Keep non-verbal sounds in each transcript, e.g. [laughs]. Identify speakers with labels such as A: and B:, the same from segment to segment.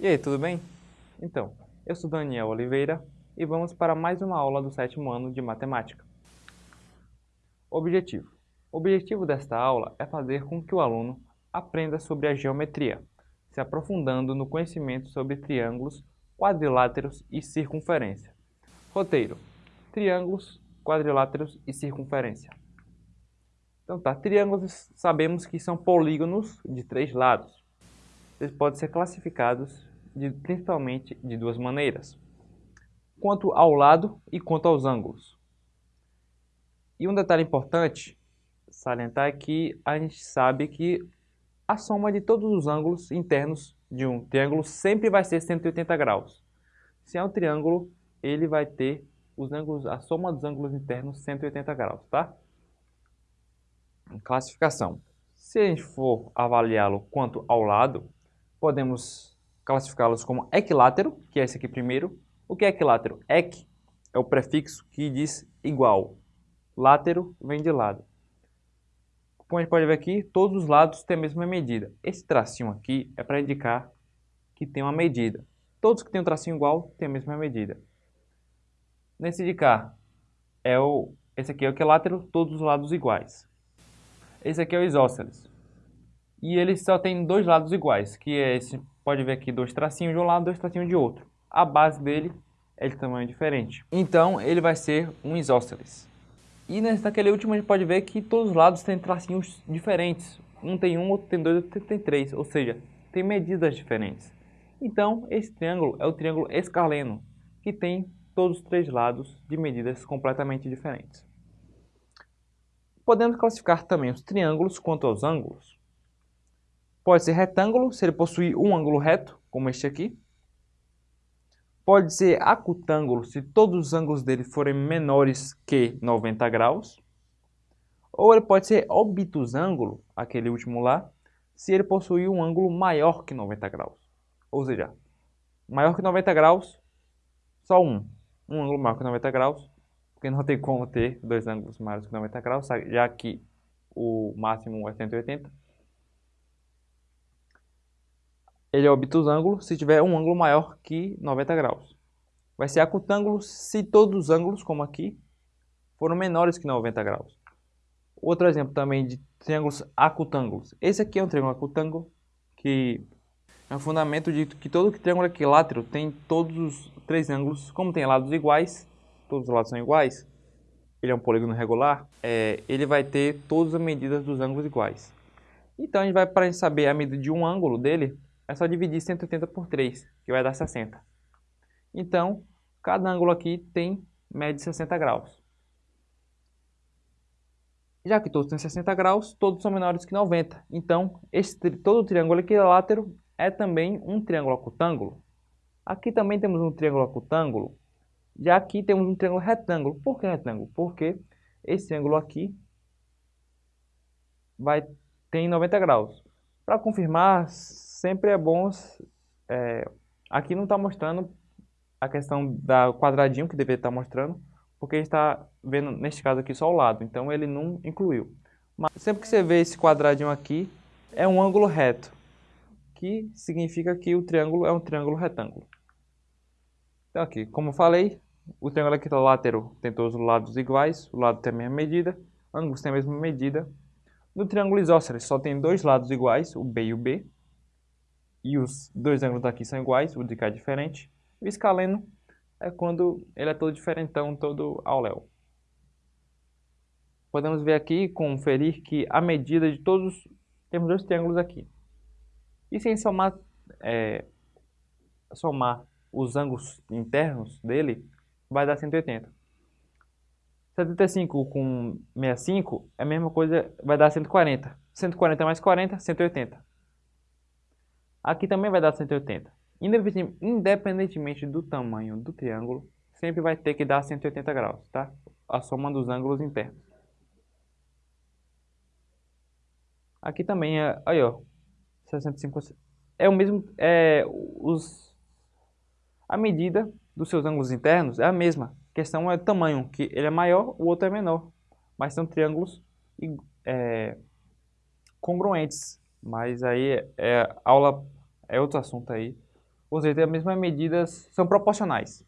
A: E aí, tudo bem? Então, eu sou Daniel Oliveira e vamos para mais uma aula do sétimo ano de Matemática. Objetivo. O objetivo desta aula é fazer com que o aluno aprenda sobre a geometria, se aprofundando no conhecimento sobre triângulos, quadriláteros e circunferência. Roteiro. Triângulos, quadriláteros e circunferência. Então tá, triângulos sabemos que são polígonos de três lados. Eles podem ser classificados de, principalmente de duas maneiras. Quanto ao lado e quanto aos ângulos. E um detalhe importante salientar é que a gente sabe que a soma de todos os ângulos internos de um triângulo sempre vai ser 180 graus. Se é um triângulo, ele vai ter os ângulos, a soma dos ângulos internos 180 graus, tá? Classificação. Se a gente for avaliá-lo quanto ao lado, podemos classificá-los como equilátero, que é esse aqui primeiro. O que é equilátero? Eq é o prefixo que diz igual. Látero vem de lado. Como a gente pode ver aqui, todos os lados têm a mesma medida. Esse tracinho aqui é para indicar que tem uma medida. Todos que têm um tracinho igual têm a mesma medida. Nesse de cá, é o, esse aqui é o equilátero, todos os lados iguais. Esse aqui é o isósceles. E ele só tem dois lados iguais, que é esse pode ver aqui dois tracinhos de um lado, dois tracinhos de outro. A base dele é de tamanho diferente. Então, ele vai ser um isósceles. E naquele último a gente pode ver que todos os lados têm tracinhos diferentes. Um tem um, outro tem dois, outro tem três. Ou seja, tem medidas diferentes. Então, esse triângulo é o triângulo escaleno, que tem todos os três lados de medidas completamente diferentes. Podemos classificar também os triângulos quanto aos ângulos. Pode ser retângulo, se ele possuir um ângulo reto, como este aqui. Pode ser acutângulo, se todos os ângulos dele forem menores que 90 graus. Ou ele pode ser obtusângulo, aquele último lá, se ele possuir um ângulo maior que 90 graus. Ou seja, maior que 90 graus, só um. Um ângulo maior que 90 graus, porque não tem como ter dois ângulos maiores que 90 graus, já que o máximo é 180. Ele é obtusângulo se tiver um ângulo maior que 90 graus. Vai ser acutângulo se todos os ângulos, como aqui, foram menores que 90 graus. Outro exemplo também de triângulos acutângulos. Esse aqui é um triângulo acutângulo, que é um fundamento de que todo triângulo equilátero tem todos os três ângulos, como tem lados iguais, todos os lados são iguais, ele é um polígono regular, é, ele vai ter todas as medidas dos ângulos iguais. Então, a gente vai, para saber a medida de um ângulo dele, é só dividir 180 por 3, que vai dar 60. Então, cada ângulo aqui tem média de 60 graus. Já que todos têm 60 graus, todos são menores que 90. Então, esse, todo triângulo equilátero é também um triângulo acutângulo. Aqui também temos um triângulo acutângulo. Já aqui temos um triângulo retângulo. Por que retângulo? Porque esse ângulo aqui vai ter 90 graus. Para confirmar, sempre é bom... É, aqui não está mostrando a questão da quadradinho que deveria estar tá mostrando, porque está vendo, neste caso aqui, só o lado, então ele não incluiu. Mas sempre que você vê esse quadradinho aqui, é um ângulo reto, que significa que o triângulo é um triângulo retângulo. Então aqui, como eu falei, o triângulo equilátero tem todos os lados iguais, o lado tem a mesma medida, ângulos têm a mesma medida. No triângulo isósceles só tem dois lados iguais, o B e o B, e os dois ângulos daqui são iguais, o de cá é diferente. O escaleno é quando ele é todo diferentão, todo ao léu. Podemos ver aqui, conferir que a medida de todos, temos dois triângulos aqui. E sem somar, é, somar os ângulos internos dele, vai dar 180. 75 com 65 é a mesma coisa, vai dar 140. 140 mais 40, 180. Aqui também vai dar 180. Independentemente do tamanho do triângulo, sempre vai ter que dar 180 graus, tá? A soma dos ângulos internos. Aqui também é, aí ó, 65, é o mesmo, é, os, a medida dos seus ângulos internos é a mesma. A questão é o tamanho, que ele é maior, o outro é menor. Mas são triângulos é, congruentes. Mas aí é aula é outro assunto aí. Ou seja, tem as mesmas medidas, são proporcionais.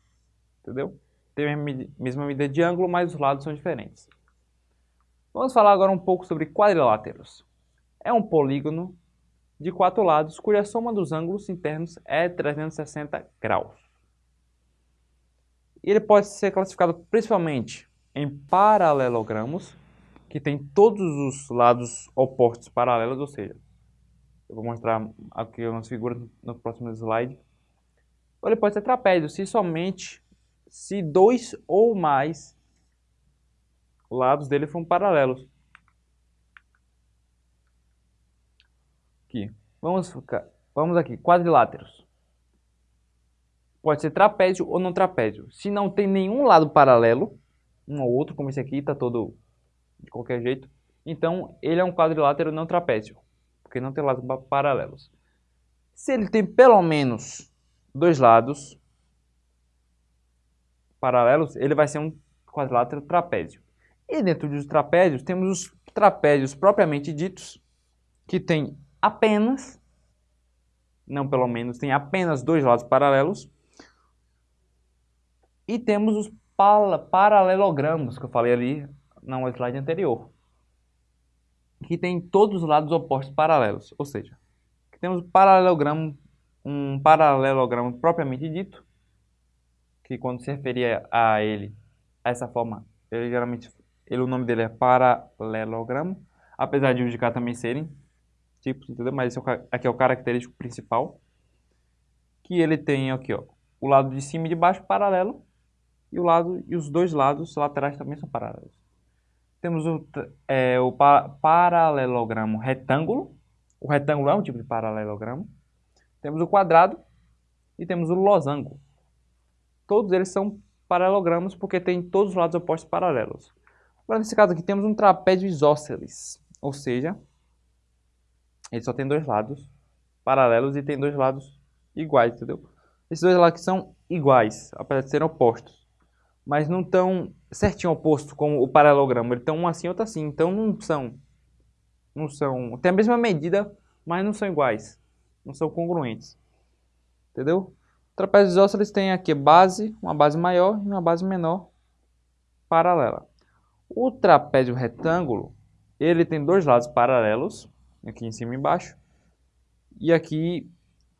A: Entendeu? Tem a mesma medida de ângulo, mas os lados são diferentes. Vamos falar agora um pouco sobre quadriláteros. É um polígono de quatro lados cuja soma dos ângulos internos é 360 graus. Ele pode ser classificado principalmente em paralelogramos, que tem todos os lados opostos paralelos, ou seja, eu vou mostrar aqui umas figuras no próximo slide. Ele pode ser trapézio, se somente se dois ou mais lados dele são paralelos. Aqui. Vamos, vamos aqui, quadriláteros. Pode ser trapézio ou não trapézio. Se não tem nenhum lado paralelo, um ou outro, como esse aqui, está todo de qualquer jeito, então ele é um quadrilátero não trapézio, porque não tem lados paralelos. Se ele tem pelo menos dois lados paralelos, ele vai ser um quadrilátero trapézio. E dentro dos trapézios, temos os trapézios propriamente ditos, que tem apenas, não pelo menos, tem apenas dois lados paralelos. E temos os paralelogramos, que eu falei ali no slide anterior, que tem todos os lados opostos paralelos. Ou seja, temos paralelogramo, um paralelogramo propriamente dito, que quando se referia a ele, a essa forma, ele geralmente ele, o nome dele é paralelogramo, apesar de os de cá também serem tipos, entendeu? Mas esse é o, aqui é o característico principal, que ele tem aqui, ó, o lado de cima e de baixo paralelo, e o lado e os dois lados laterais também são paralelos. Temos o, é, o pa paralelogramo retângulo, o retângulo é um tipo de paralelogramo. Temos o quadrado e temos o losango. Todos eles são paralelogramos porque têm todos os lados opostos paralelos. Agora, nesse caso aqui, temos um trapézio isósceles, ou seja, ele só tem dois lados paralelos e tem dois lados iguais, entendeu? Esses dois lados aqui são iguais, apesar de serem opostos, mas não estão certinho oposto como o paralelogramo. Eles estão um assim, outro assim, então não são, não são, tem a mesma medida, mas não são iguais, não são congruentes, entendeu? Trapézios isósceles tem aqui base, uma base maior e uma base menor paralela. O trapézio retângulo, ele tem dois lados paralelos, aqui em cima e embaixo, e aqui,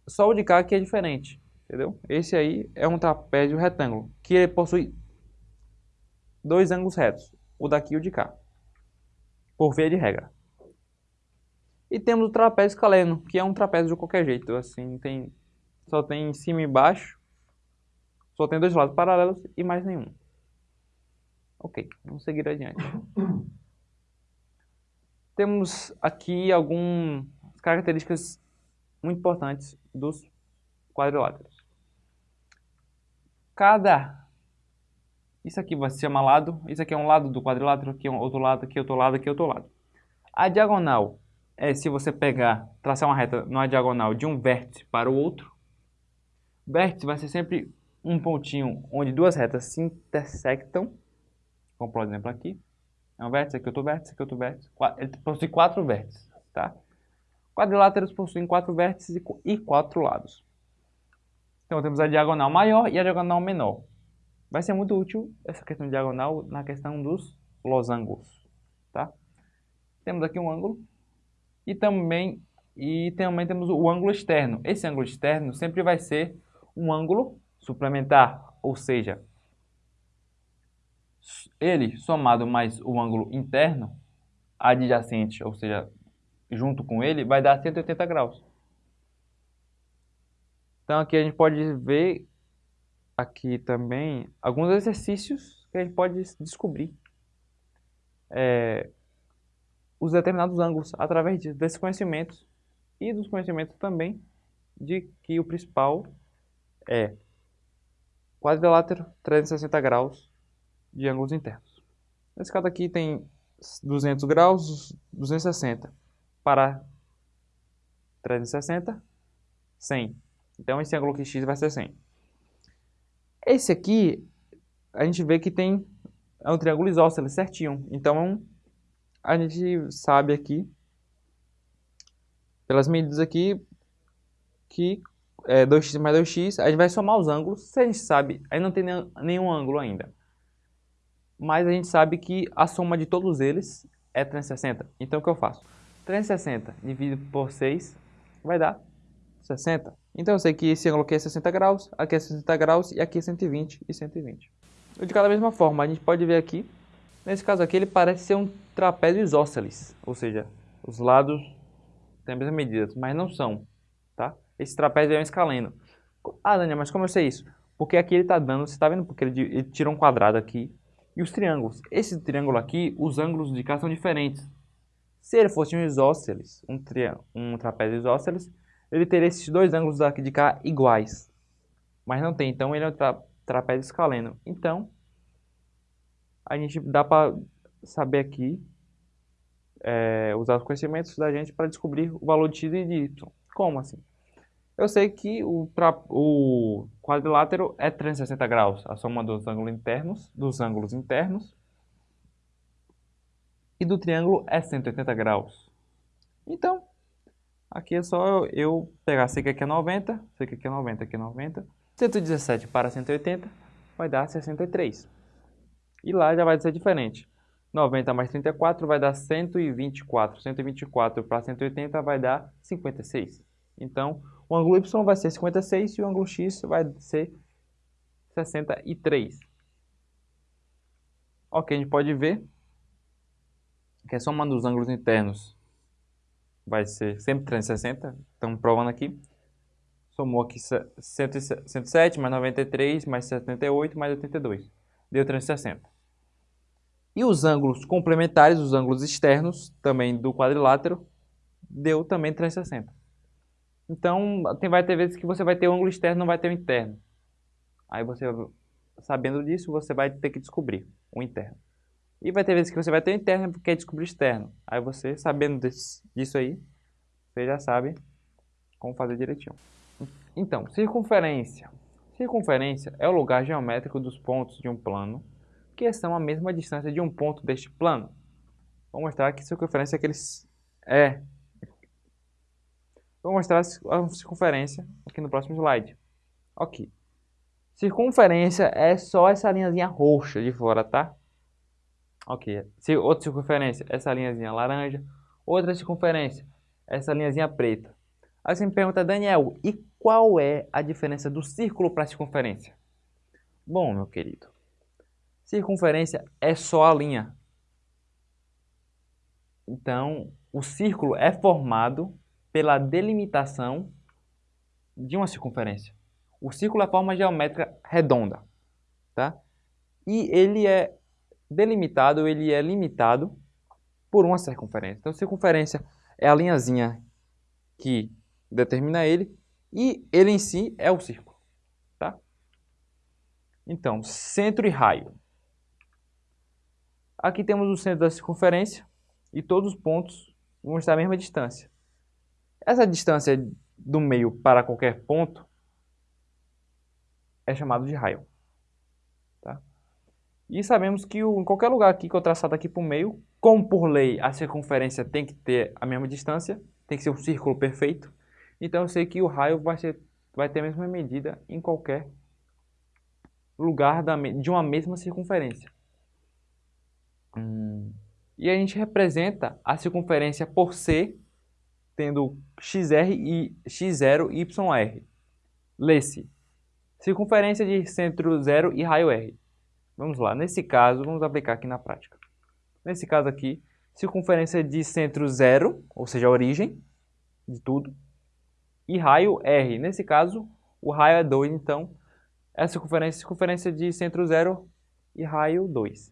A: só o de cá que é diferente, entendeu? Esse aí é um trapézio retângulo, que possui dois ângulos retos, o daqui e o de cá, por via de regra. E temos o trapézio escaleno, que é um trapézio de qualquer jeito, assim, tem, só tem em cima e embaixo, só tem dois lados paralelos e mais nenhum. Ok, vamos seguir adiante. [coughs] Temos aqui algumas características muito importantes dos quadriláteros. Cada... Isso aqui vai se chamar lado, isso aqui é um lado do quadrilátero, aqui é um outro lado, aqui é outro lado, aqui é outro lado. A diagonal é se você pegar, traçar uma reta numa diagonal de um vértice para o outro. Vértice vai ser sempre um pontinho onde duas retas se intersectam Vamos por exemplo aqui. É um vértice, aqui outro vértice, aqui outro vértice. Ele possui quatro vértices, tá? Quadriláteros possuem quatro vértices e quatro lados. Então temos a diagonal maior e a diagonal menor. Vai ser muito útil essa questão de diagonal na questão dos losangos, tá? Temos aqui um ângulo e também, e também temos o ângulo externo. Esse ângulo externo sempre vai ser um ângulo suplementar, ou seja, ele somado mais o ângulo interno adjacente, ou seja, junto com ele, vai dar 180 graus. Então aqui a gente pode ver aqui também alguns exercícios que a gente pode descobrir é, os determinados ângulos através desses conhecimentos e dos conhecimentos também de que o principal é quadrilátero 360 graus de ângulos internos. Nesse caso aqui tem 200 graus, 260 para 360, 100. Então esse ângulo aqui x vai ser 100. Esse aqui, a gente vê que tem é um triângulo isósceles certinho. Então a gente sabe aqui, pelas medidas aqui, que é 2x mais 2x, a gente vai somar os ângulos. Se a gente sabe, aí não tem nenhum ângulo ainda. Mas a gente sabe que a soma de todos eles é 360. Então o que eu faço? 360 dividido por 6 vai dar 60. Então eu sei que esse ângulo aqui é 60 graus, aqui é 60 graus e aqui é 120 e 120. De cada mesma forma, a gente pode ver aqui, nesse caso aqui ele parece ser um trapézio isósceles, ou seja, os lados têm a mesma medida, mas não são, tá? Esse trapézio é um escaleno. Ah, Daniel, mas como eu sei isso? Porque aqui ele está dando, você está vendo? Porque ele, ele tira um quadrado aqui. E os triângulos. Esse triângulo aqui, os ângulos de cá são diferentes. Se ele fosse um isósceles, um, um trapézio isósceles, ele teria esses dois ângulos daqui de cá iguais. Mas não tem, então ele é um tra trapézio escaleno. Então, a gente dá para saber aqui, é, usar os conhecimentos da gente para descobrir o valor de x e de y. Como assim? Eu sei que o, o quadrilátero é 360 graus, a soma dos ângulos internos, dos ângulos internos. E do triângulo é 180 graus. Então, aqui é só eu pegar, sei que aqui é 90, sei que aqui é 90, aqui é 90. 117 para 180 vai dar 63. E lá já vai ser diferente. 90 mais 34 vai dar 124. 124 para 180 vai dar 56. Então, o ângulo Y vai ser 56 e o ângulo X vai ser 63. Ok, a gente pode ver que a soma dos ângulos internos vai ser sempre 360. Estamos provando aqui. Somou aqui 107 mais 93 mais 78 mais 82. Deu 360. E os ângulos complementares, os ângulos externos, também do quadrilátero, deu também 360. Então, tem, vai ter vezes que você vai ter o ângulo externo, não vai ter o interno. Aí você, sabendo disso, você vai ter que descobrir o interno. E vai ter vezes que você vai ter o interno e quer descobrir o externo. Aí você, sabendo desse, disso aí, você já sabe como fazer direitinho. Então, circunferência. Circunferência é o lugar geométrico dos pontos de um plano que são a mesma distância de um ponto deste plano. Vou mostrar que circunferência é aqueles é Vou mostrar a circunferência aqui no próximo slide. Ok. Circunferência é só essa linhazinha roxa de fora, tá? Ok. Outra circunferência, essa linhazinha laranja. Outra circunferência, essa linhazinha preta. Aí você me pergunta, Daniel, e qual é a diferença do círculo para a circunferência? Bom, meu querido, circunferência é só a linha. Então, o círculo é formado pela delimitação de uma circunferência. O círculo é a forma geométrica redonda, tá? E ele é delimitado, ele é limitado por uma circunferência. Então, circunferência é a linhazinha que determina ele e ele em si é o círculo, tá? Então, centro e raio. Aqui temos o centro da circunferência e todos os pontos vão estar a mesma distância. Essa distância do meio para qualquer ponto é chamado de raio. E sabemos que o, em qualquer lugar aqui que eu traçado aqui para o meio, como por lei a circunferência tem que ter a mesma distância, tem que ser um círculo perfeito, então eu sei que o raio vai, ser, vai ter a mesma medida em qualquer lugar da, de uma mesma circunferência. Hum. E a gente representa a circunferência por C tendo XR e X0 e YR. Lê-se. Circunferência de centro 0 e raio R. Vamos lá, nesse caso, vamos aplicar aqui na prática. Nesse caso aqui, circunferência de centro 0, ou seja, a origem de tudo, e raio R. Nesse caso, o raio é 2, então, é a circunferência, circunferência de centro 0 e raio 2.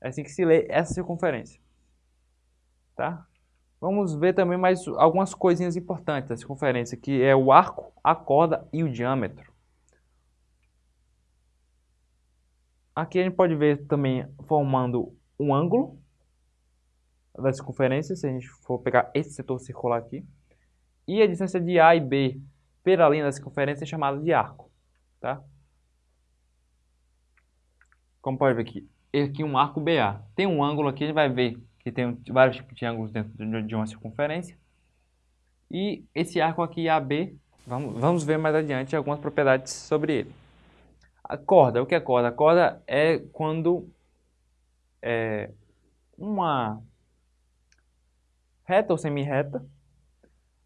A: É assim que se lê essa circunferência. Tá? Vamos ver também mais algumas coisinhas importantes dessa conferência, que é o arco, a corda e o diâmetro. Aqui a gente pode ver também formando um ângulo da circunferência, se a gente for pegar esse setor circular aqui. E a distância de A e B pela linha da circunferência é chamada de arco. Tá? Como pode ver aqui, aqui um arco BA. Tem um ângulo aqui, a gente vai ver que tem vários tipos de ângulos dentro de uma circunferência. E esse arco aqui AB Vamos, vamos ver mais adiante algumas propriedades sobre ele. A corda, o que é corda? A corda é quando é, uma reta ou semi-reta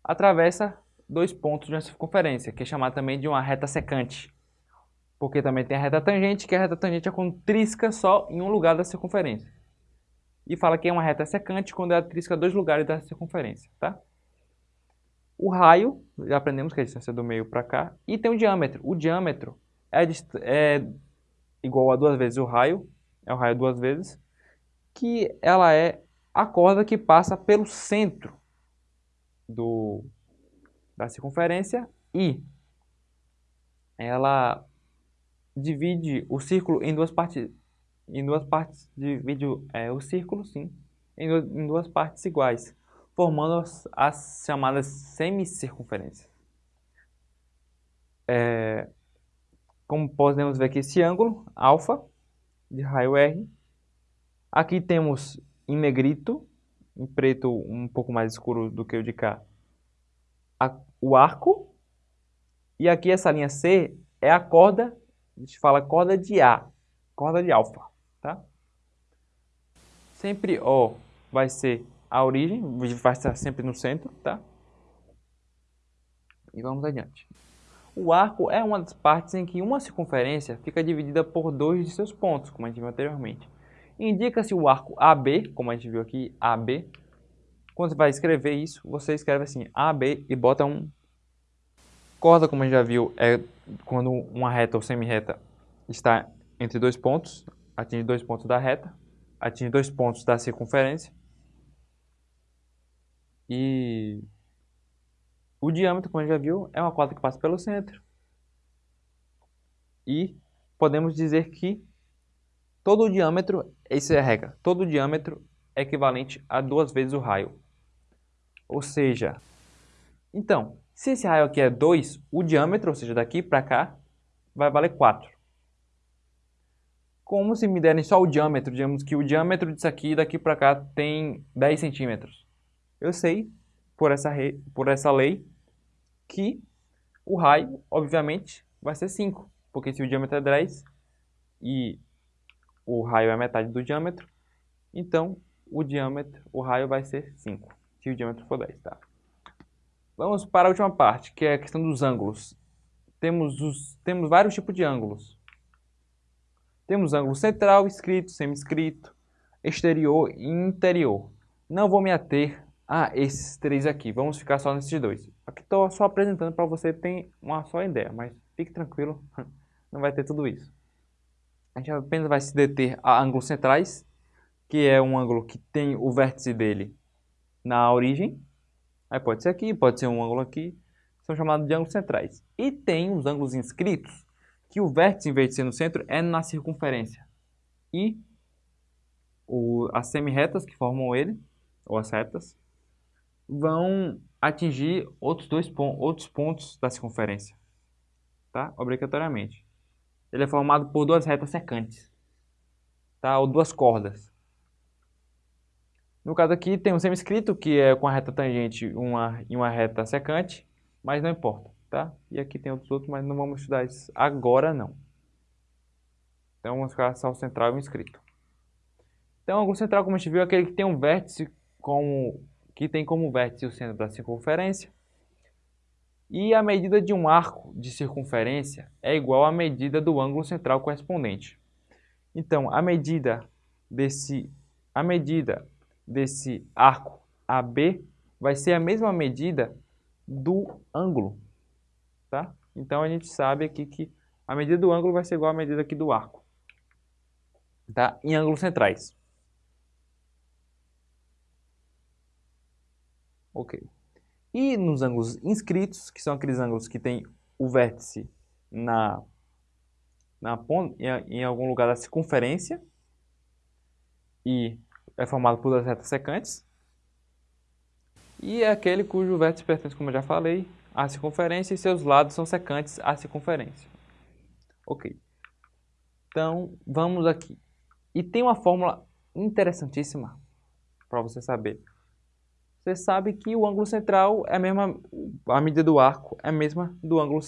A: atravessa dois pontos de uma circunferência, que é chamada também de uma reta secante. Porque também tem a reta tangente, que a reta tangente é quando trisca só em um lugar da circunferência. E fala que é uma reta secante quando ela trisca dois lugares da circunferência, tá? O raio, já aprendemos que é a distância do meio para cá, e tem o diâmetro. O diâmetro é, é igual a duas vezes o raio, é o raio duas vezes, que ela é a corda que passa pelo centro do, da circunferência e ela divide o círculo em duas partes, em duas partes, divide é, o círculo, sim, em, em duas partes iguais, formando as, as chamadas semicircunferências. É, como podemos ver aqui, esse ângulo, alfa, de raio R. Aqui temos em negrito, em preto um pouco mais escuro do que o de cá, a, o arco. E aqui essa linha C é a corda, a gente fala corda de A, corda de alfa, tá? Sempre O vai ser a origem, vai estar sempre no centro, tá? E vamos adiante. O arco é uma das partes em que uma circunferência fica dividida por dois de seus pontos, como a gente viu anteriormente. Indica-se o arco AB, como a gente viu aqui, AB. Quando você vai escrever isso, você escreve assim, AB e bota um corda, como a gente já viu, é quando uma reta ou semi-reta está entre dois pontos, atinge dois pontos da reta, atinge dois pontos da circunferência. E o diâmetro, como a gente já viu, é uma corda que passa pelo centro. E podemos dizer que todo o diâmetro, essa é a regra, todo o diâmetro é equivalente a duas vezes o raio. Ou seja, então, se esse raio aqui é 2, o diâmetro, ou seja, daqui para cá, vai valer 4. Como se me derem só o diâmetro, digamos que o diâmetro disso aqui daqui para cá tem 10 centímetros. Eu sei, por essa, por essa lei, que o raio, obviamente, vai ser 5, porque se o diâmetro é 10 e o raio é metade do diâmetro, então o diâmetro, o raio vai ser 5, se o diâmetro for 10, tá? Vamos para a última parte, que é a questão dos ângulos. Temos, os, temos vários tipos de ângulos. Temos ângulo central, escrito, semi-escrito, exterior e interior. Não vou me ater a esses três aqui, vamos ficar só nesses dois. Aqui estou só apresentando para você ter uma só ideia, mas fique tranquilo, [laughs] não vai ter tudo isso. A gente apenas vai se deter a ângulos centrais, que é um ângulo que tem o vértice dele na origem. Aí pode ser aqui, pode ser um ângulo aqui, são chamados de ângulos centrais. E tem os ângulos inscritos, que o vértice, em vez de ser no centro, é na circunferência. E o, as semi-retas que formam ele, ou as retas, vão atingir outros dois pontos, outros pontos da circunferência, tá? Obrigatoriamente. Ele é formado por duas retas secantes, tá? Ou duas cordas. No caso aqui tem um semi-escrito que é com a reta tangente uma, e uma reta secante, mas não importa, tá? E aqui tem outros outros, mas não vamos estudar isso agora não. Então vamos ficar só o central e o inscrito. Então o ângulo central, como a gente viu, é aquele que tem um vértice com que tem como vértice o centro da circunferência. E a medida de um arco de circunferência é igual à medida do ângulo central correspondente. Então, a medida desse, a medida desse arco AB vai ser a mesma medida do ângulo. Tá? Então, a gente sabe aqui que a medida do ângulo vai ser igual à medida aqui do arco. Tá? Em ângulos centrais. Ok. E nos ângulos inscritos, que são aqueles ângulos que tem o vértice na, na em, em algum lugar da circunferência e é formado por duas retas secantes. E é aquele cujo vértice pertence, como eu já falei, à circunferência e seus lados são secantes à circunferência. Ok. Então, vamos aqui. E tem uma fórmula interessantíssima para você saber você sabe que o ângulo central é a mesma, a medida do arco é a mesma do ângulo,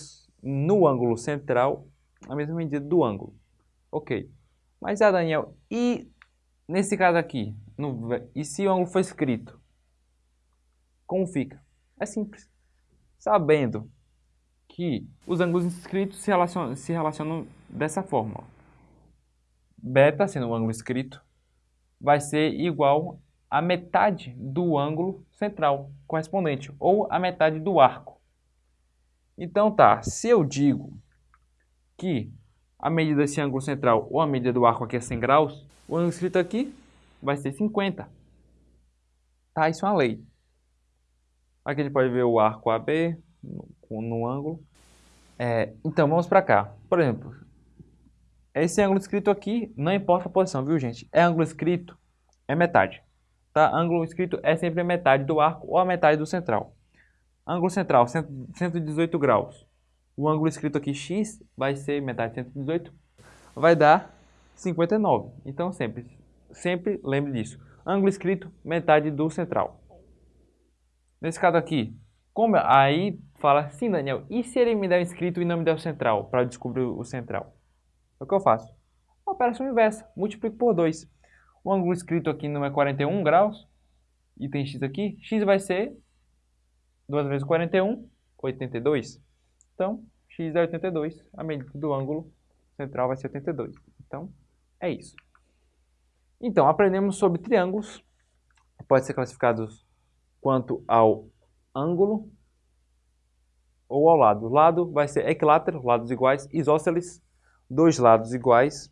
A: no ângulo central, a mesma medida do ângulo. Ok. Mas, ah, Daniel, e nesse caso aqui, no, e se o ângulo for escrito? Como fica? É simples. Sabendo que os ângulos escritos se relacionam, se relacionam dessa forma. Beta, sendo o ângulo escrito, vai ser igual a metade do ângulo central correspondente, ou a metade do arco. Então tá, se eu digo que a medida desse ângulo central ou a medida do arco aqui é 100 graus, o ângulo escrito aqui vai ser 50. Tá, isso é uma lei. Aqui a gente pode ver o arco AB no, no ângulo. É, então, vamos para cá. Por exemplo, esse ângulo escrito aqui, não importa a posição, viu gente? É ângulo escrito, é metade. Tá? Ângulo escrito é sempre metade do arco ou a metade do central. Ângulo central, 118 graus. O ângulo escrito aqui x vai ser metade de 118, vai dar 59. Então sempre, sempre lembre disso. Ângulo escrito, metade do central. Nesse caso aqui, como aí fala, sim Daniel, e se ele me der o escrito e não me der o central, para descobrir o central? É o que eu faço? Operação inversa, multiplico por 2. O ângulo escrito aqui não é 41 graus, e tem x aqui, x vai ser 2 vezes 41, 82. Então, x é 82, a medida do ângulo central vai ser 82. Então, é isso. Então, aprendemos sobre triângulos, pode ser classificados quanto ao ângulo ou ao lado. O lado vai ser equilátero, lados iguais, isósceles, dois lados iguais,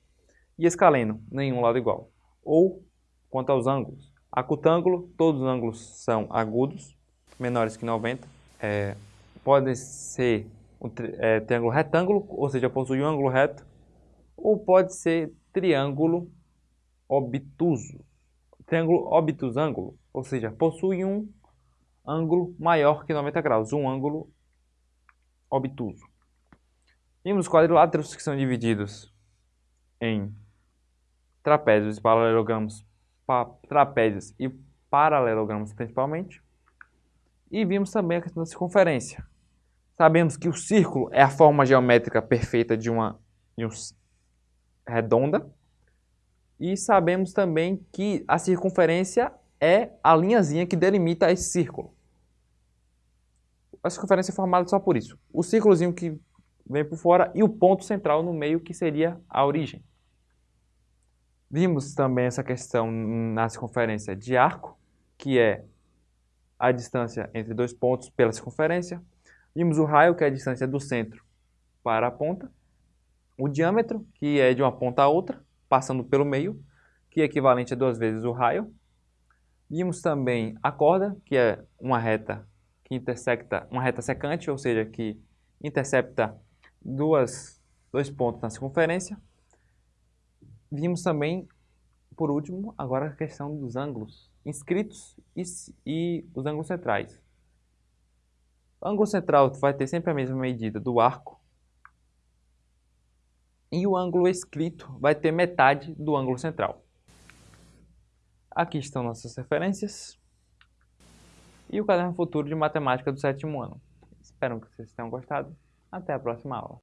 A: e escaleno, nenhum lado igual ou quanto aos ângulos. Acutângulo, todos os ângulos são agudos, menores que 90. É, pode ser um é, triângulo retângulo, ou seja, possui um ângulo reto, ou pode ser triângulo obtuso. Triângulo obtusângulo, ou seja, possui um ângulo maior que 90 graus, um ângulo obtuso. Temos quadriláteros que são divididos em trapézios e paralelogramos, pa, trapézios e paralelogramos principalmente. E vimos também a questão da circunferência. Sabemos que o círculo é a forma geométrica perfeita de uma, de redonda. E sabemos também que a circunferência é a linhazinha que delimita esse círculo. A circunferência é formada só por isso. O círculozinho que vem por fora e o ponto central no meio que seria a origem. Vimos também essa questão na circunferência de arco, que é a distância entre dois pontos pela circunferência. Vimos o raio, que é a distância do centro para a ponta. O diâmetro, que é de uma ponta a outra, passando pelo meio, que é equivalente a duas vezes o raio. Vimos também a corda, que é uma reta que intersecta, uma reta secante, ou seja, que intercepta duas, dois pontos na circunferência. Vimos também, por último, agora a questão dos ângulos inscritos e, e os ângulos centrais. O ângulo central vai ter sempre a mesma medida do arco. E o ângulo escrito vai ter metade do ângulo central. Aqui estão nossas referências. E o caderno futuro de matemática do sétimo ano. Espero que vocês tenham gostado. Até a próxima aula.